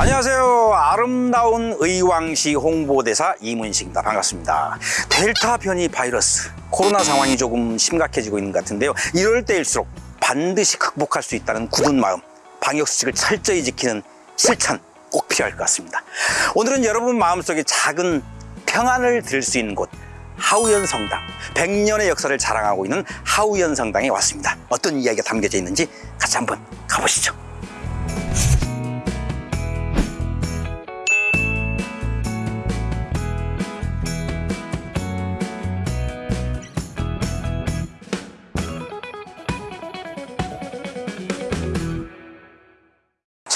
안녕하세요. 아름다운 의왕시 홍보대사 이문식입니다. 반갑습니다. 델타 변이 바이러스 코로나 상황이 조금 심각해지고 있는 것 같은데요. 이럴 때일수록 반드시 극복할 수 있다는 굳은 마음, 방역 수칙을 철저히 지키는 실천 꼭 필요할 것 같습니다. 오늘은 여러분 마음속에 작은 평안을 들 수 있는 곳 하우연 성당 100년의 역사를 자랑하고 있는 하우연 성당에 왔습니다. 어떤 이야기가 담겨져 있는지 같이 한번 가보시죠.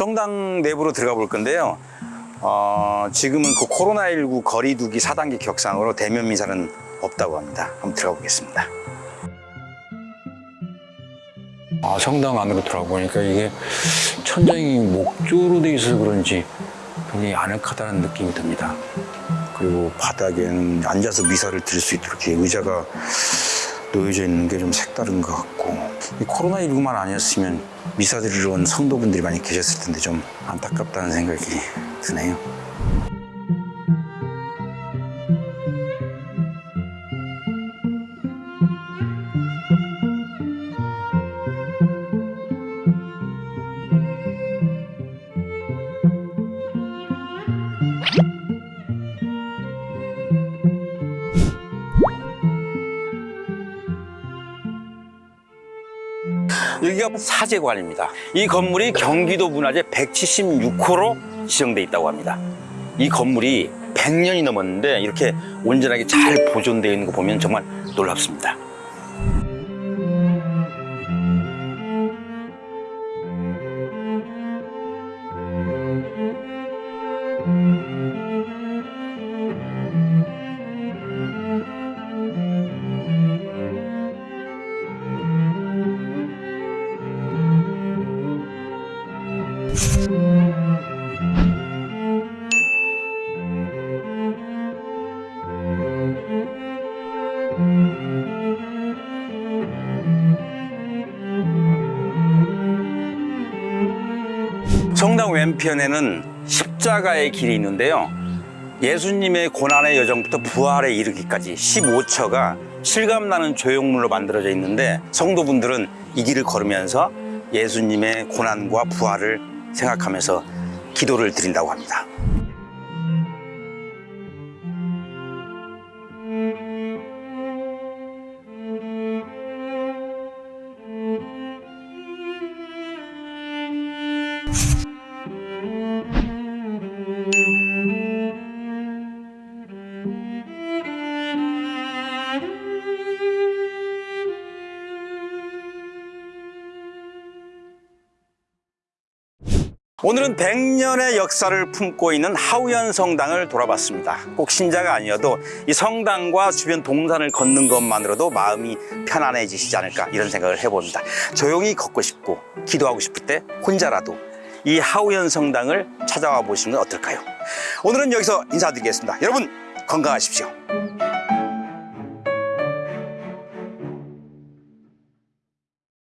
성당 내부로 들어가 볼 건데요. 어, 지금은 그 코로나19 거리두기 4단계 격상으로 대면 미사는 없다고 합니다. 한번 들어가 보겠습니다. 아, 성당 안으로 들어보니까 이게 천장이 목조로 돼 있어서 그런지 굉장히 아늑하다는 느낌이 듭니다. 그리고 바닥에는 앉아서 미사를 드릴 수 있도록 이렇게 의자가 놓여져 있는 게 좀 색다른 것 같고 이 코로나19만 아니었으면 미사 드리러 온 성도분들이 많이 계셨을 텐데 좀 안타깝다는 생각이 드네요. 여기가 사제관입니다. 이 건물이 경기도 문화재 176호로 지정돼 있다고 합니다. 이 건물이 100년이 넘었는데 이렇게 온전하게 잘 보존되어 있는 거 보면 정말 놀랍습니다. 성당 왼편에는 십자가의 길이 있는데요. 예수님의 고난의 여정부터 부활에 이르기까지 15처가 실감나는 조형물로 만들어져 있는데 성도분들은 이 길을 걸으면서 예수님의 고난과 부활을 생각하면서 기도를 드린다고 합니다. 오늘은 100년의 역사를 품고 있는 하우연 성당을 돌아봤습니다. 꼭 신자가 아니어도 이 성당과 주변 동산을 걷는 것만으로도 마음이 편안해지시지 않을까 이런 생각을 해봅니다. 조용히 걷고 싶고 기도하고 싶을 때 혼자라도 이 하우연 성당을 찾아와 보시는 건 어떨까요? 오늘은 여기서 인사드리겠습니다. 여러분 건강하십시오.